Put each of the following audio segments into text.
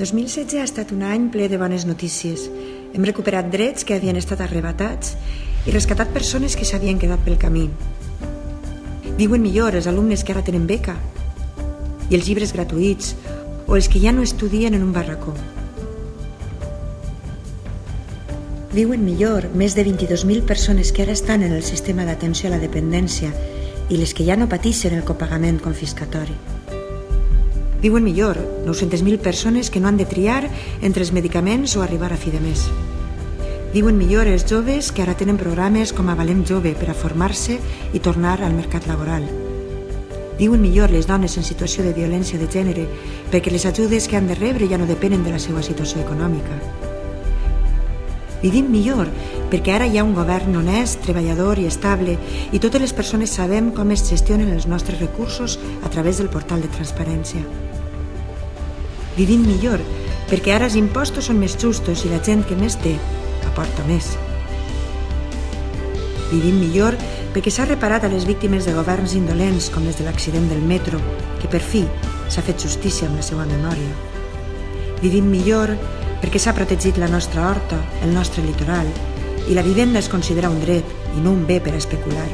2016 ha estat un any ple de bones notícies. Hem recuperat drets que havien estat arrebatats i rescatat persones que s'havien quedat pel camí. Viuen millor els alumnes que ara tenen beca i els llibres gratuïts o els que ja no estudien en un barracó. Viuen millor més de 22.000 persones que ara estan en el sistema d'atenció a la dependència i les que ja no pateixen el copagament confiscatori. Viuen millor 900.000 persones que no han de triar entre els medicaments o arribar a fi de mes. Viuen millor els joves que ara tenen programes com a Valent Jove per a formar-se i tornar al mercat laboral. Viuen millor les dones en situació de violència de gènere perquè les ajudes que han de rebre ja no depenen de la seva situació econòmica. Vivim millor perquè ara hi ha un govern honest, treballador i estable i totes les persones sabem com es gestionen els nostres recursos a través del portal de transparència. Vivim millor, perquè ara els impostos són més justos i la gent que més té aporta més. Vivim millor perquè s'ha reparat a les víctimes de governs indolents com les de l'accident del metro, que per fi s'ha fet justícia amb la seva memòria. Vivim millor perquè s'ha protegit la nostra horta, el nostre litoral, i la vivenda es considera un dret i no un bé per especular.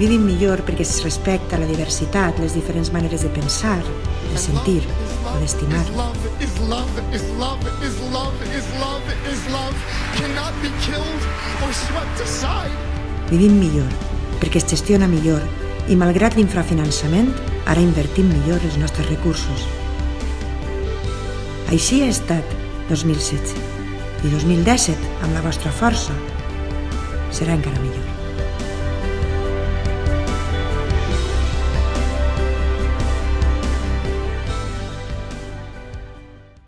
Vivim millor perquè es respecta la diversitat, les diferents maneres de pensar, de sentir o d'estimar. Vivim millor perquè es gestiona millor i malgrat l'infrafinançament, ara invertim millor els nostres recursos. Així ha estat 2016 i 2017, amb la vostra força, serà encara millor.